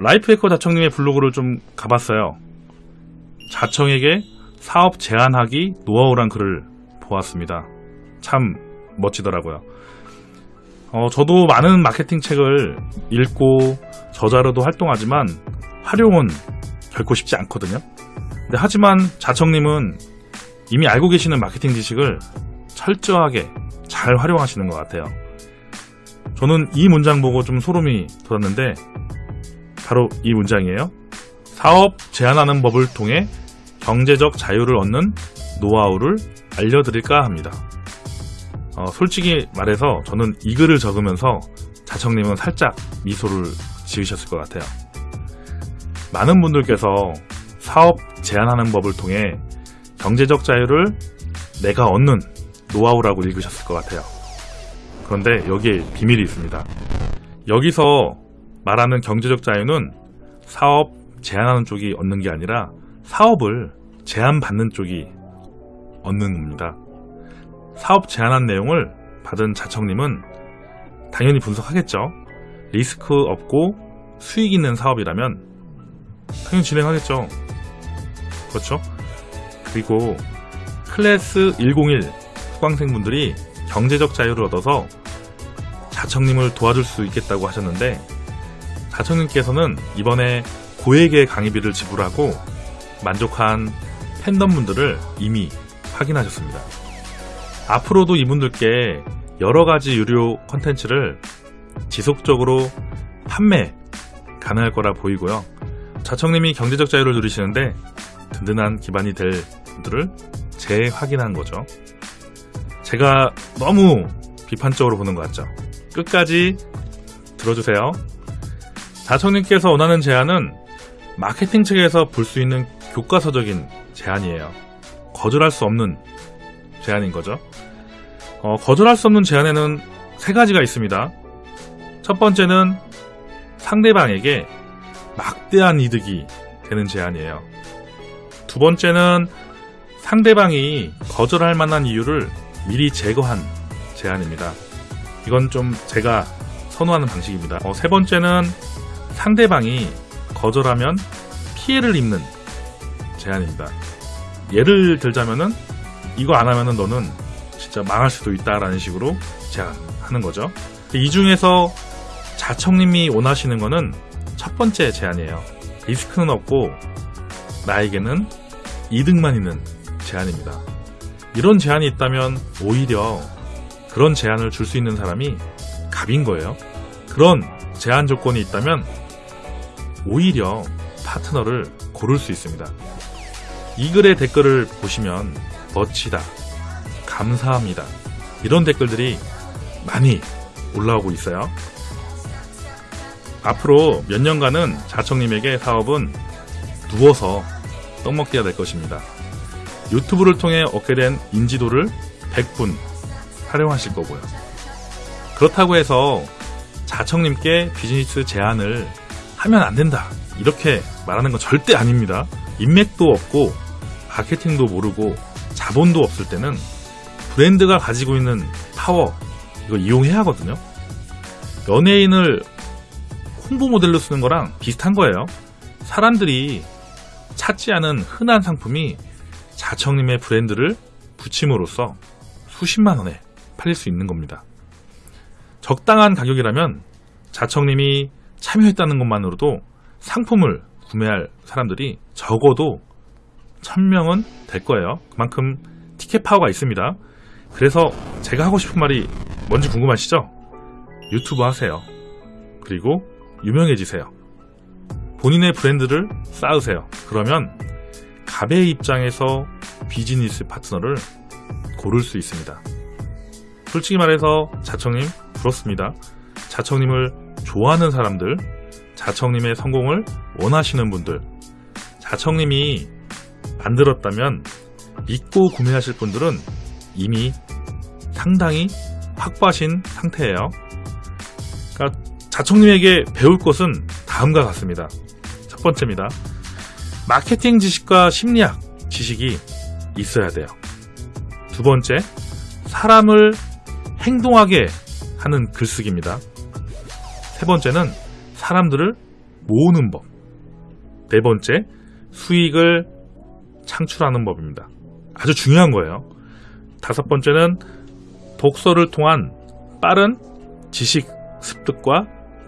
life hacker 자청님의 블로그를 좀 가봤어요. 자청에게 사업 제안하기 노하우란 글을 보았습니다. 참 멋지더라고요. 어, 저도 많은 마케팅 책을 읽고 저자로도 활동하지만 활용은 결코 쉽지 않거든요. 근데 하지만 자청님은 이미 알고 계시는 마케팅 지식을 철저하게 잘 활용하시는 것 같아요. 저는 이 문장 보고 좀 소름이 돋았는데 바로 이 문장이에요. 사업 제안하는 법을 통해 경제적 자유를 얻는 노하우를 알려드릴까 합니다. 어, 솔직히 말해서 저는 이 글을 적으면서 자청님은 살짝 미소를 지으셨을 것 같아요. 많은 분들께서 사업 제안하는 법을 통해 경제적 자유를 내가 얻는 노하우라고 읽으셨을 것 같아요. 그런데 여기에 비밀이 있습니다. 여기서 말하는 경제적 자유는 사업 제안하는 쪽이 얻는 게 아니라 사업을 제안받는 쪽이 얻는 겁니다. 사업 제안한 내용을 받은 자청님은 당연히 분석하겠죠. 리스크 없고 수익 있는 사업이라면 당연히 진행하겠죠. 그렇죠? 그리고 클래스 101 수강생분들이 경제적 자유를 얻어서 자청님을 도와줄 수 있겠다고 하셨는데 자청님께서는 이번에 고액의 강의비를 지불하고 만족한 팬덤분들을 이미 확인하셨습니다. 앞으로도 이분들께 여러 가지 유료 컨텐츠를 지속적으로 판매 가능할 거라 보이고요. 자청님이 경제적 자유를 누리시는데 든든한 기반이 될 분들을 재확인한 거죠. 제가 너무 비판적으로 보는 것 같죠. 끝까지 들어주세요. 자청님께서 원하는 제안은 마케팅 측에서 볼 수 있는 교과서적인 제안이에요. 거절할 수 없는 제안인 거죠. 어, 거절할 수 없는 제안에는 세 가지가 있습니다. 첫 번째는 상대방에게 막대한 이득이 되는 제안이에요. 두 번째는 상대방이 거절할 만한 이유를 미리 제거한 제안입니다. 이건 좀 제가 선호하는 방식입니다. 어, 세 번째는 상대방이 거절하면 피해를 입는 제안입니다. 예를 들자면은 이거 안 하면은 너는 진짜 망할 수도 있다라는 식으로 제안하는 거죠. 이 중에서 자청님이 원하시는 거는 첫 번째 제안이에요. 리스크는 없고 나에게는 이득만 있는 제안입니다. 이런 제안이 있다면 오히려 그런 제안을 줄 수 있는 사람이 갑인 거예요. 그런 제한 조건이 있다면 오히려 파트너를 고를 수 있습니다. 이 글의 댓글을 보시면 멋지다, 감사합니다. 이런 댓글들이 많이 올라오고 있어요. 앞으로 몇 년간은 자청님에게 사업은 누워서 떡먹기가 될 것입니다. 유튜브를 통해 얻게 된 인지도를 100분 활용하실 거고요. 그렇다고 해서 자청님께 비즈니스 제안을 하면 안 된다. 이렇게 말하는 건 절대 아닙니다. 인맥도 없고 마케팅도 모르고 자본도 없을 때는 브랜드가 가지고 있는 파워 이거 이용해야 하거든요. 연예인을 홍보 모델로 쓰는 거랑 비슷한 거예요. 사람들이 찾지 않은 흔한 상품이 자청님의 브랜드를 붙임으로써 수십만 원에 팔릴 수 있는 겁니다. 적당한 가격이라면 자청님이 참여했다는 것만으로도 상품을 구매할 사람들이 적어도 1000명은 될 거예요. 그만큼 티켓 파워가 있습니다. 그래서 제가 하고 싶은 말이 뭔지 궁금하시죠? 유튜브 하세요. 그리고 유명해지세요. 본인의 브랜드를 쌓으세요. 그러면 갑의 입장에서 비즈니스 파트너를 고를 수 있습니다. 솔직히 말해서 자청님 부럽습니다. 자청님을 좋아하는 사람들, 자청님의 성공을 원하시는 분들, 자청님이 만들었다면 믿고 구매하실 분들은 이미 상당히 확보하신 상태예요. 그러니까 자청님에게 배울 것은 다음과 같습니다. 첫 번째입니다. 마케팅 지식과 심리학 지식이 있어야 돼요. 두 번째, 사람을 행동하게 하는 글쓰기입니다. 세 번째는 사람들을 모으는 법. 네 번째, 수익을 창출하는 법입니다. 아주 중요한 거예요. 다섯 번째는 독서를 통한 빠른 지식 습득과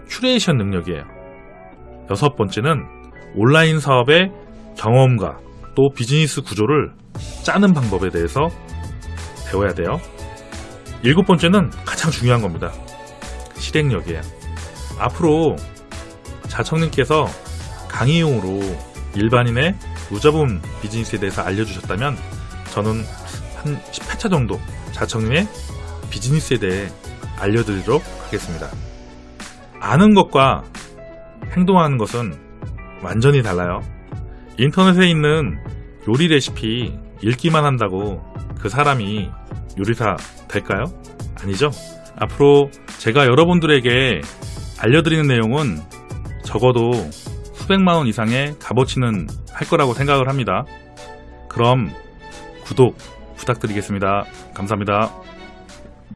큐레이션 능력이에요. 여섯 번째는 온라인 사업의 경험과 또 비즈니스 구조를 짜는 방법에 대해서 배워야 돼요. 일곱 번째는 가장 중요한 겁니다. 실행력이에요. 앞으로 자청님께서 강의용으로 일반인의 무자본 비즈니스에 대해서 알려주셨다면 저는 한 10회차 정도 자청님의 비즈니스에 대해 알려드리도록 하겠습니다. 아는 것과 행동하는 것은 완전히 달라요. 인터넷에 있는 요리 레시피 읽기만 한다고 그 사람이 요리사 될까요? 아니죠. 앞으로 제가 여러분들에게 알려드리는 내용은 적어도 수백만 원 이상의 값어치는 할 거라고 생각을 합니다. 그럼 구독 부탁드리겠습니다. 감사합니다.